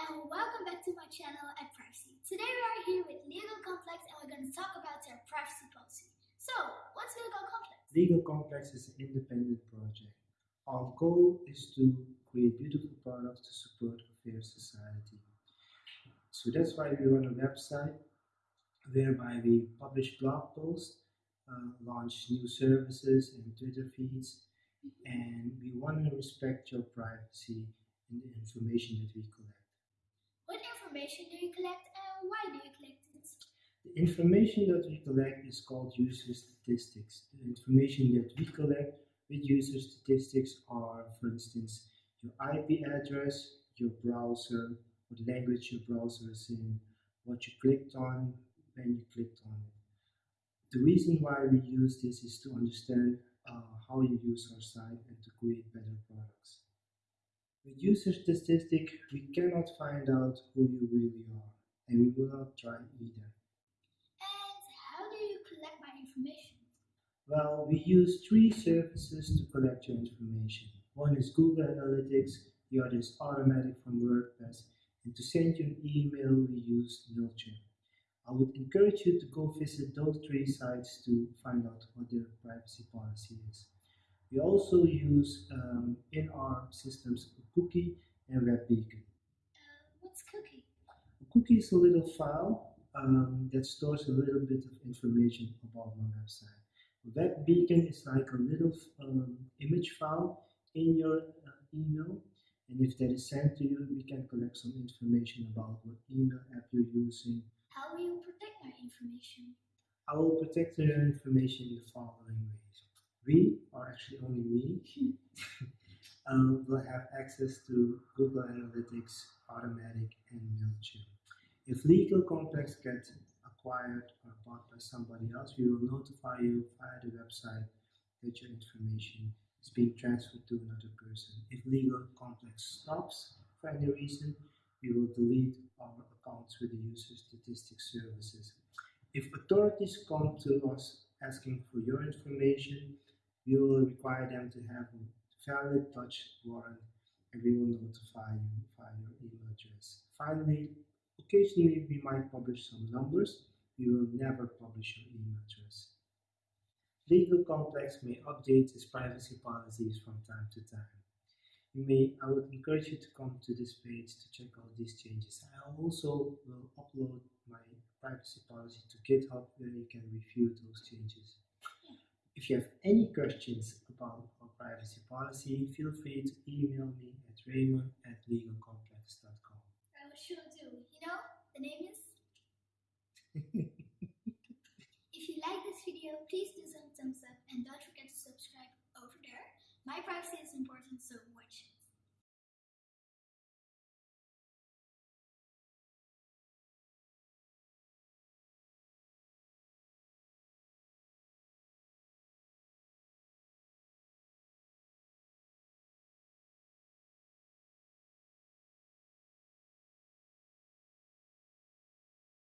and welcome back to my channel at Privacy. Today we are here with Legal Complex and we're going to talk about their privacy policy. So, what's Legal Complex? Legal Complex is an independent project. Our goal is to create beautiful products to support a fair society. So that's why we run a website whereby we publish blog posts, uh, launch new services and Twitter feeds, and we want to respect your privacy and the information that we collect. Information do you collect and why do you collect it? The information that we collect is called user statistics. The information that we collect with user statistics are, for instance, your IP address, your browser, what language your browser is in, what you clicked on, when you clicked on it. The reason why we use this is to understand uh, how you use our site and to create better products. With user statistics, we cannot find out who you really are, and we will not try either. And how do you collect my information? Well, we use three services to collect your information. One is Google Analytics, the other is Automattic from WordPress, and to send you an email, we use MailChimp. I would encourage you to go visit those three sites to find out what their privacy policy is. We also use um, in our systems cookie and WebBeacon. Uh, what's cookie? A cookie is a little file um, that stores a little bit of information about my website. A WebBeacon is like a little um, image file in your uh, email and if that is sent to you, we can collect some information about what email app you're using. How will you protect my information? I will protect your information in the following ways. We, or actually only me, um, will have access to Google Analytics, Automattic, and MailChimp. If Legal Complex gets acquired or bought by somebody else, we will notify you via the website that your information is being transferred to another person. If Legal Complex stops for any reason, we will delete our accounts with the user statistics services. If authorities come to us asking for your information, we will require them to have a valid Dutch warrant and we will notify you via your email address. Finally, occasionally we might publish some numbers. We will never publish your email address. Legal Complex may update its privacy policies from time to time. You may, I would encourage you to come to this page to check out these changes. I also will upload my privacy policy to GitHub where you can review those changes. If you have any questions about our privacy policy, feel free to email me at raymond at legalcomplex.com. I will sure do. You know, the name is? if you like this video, please do some thumbs up and don't forget to subscribe over there. My privacy is important, so watch.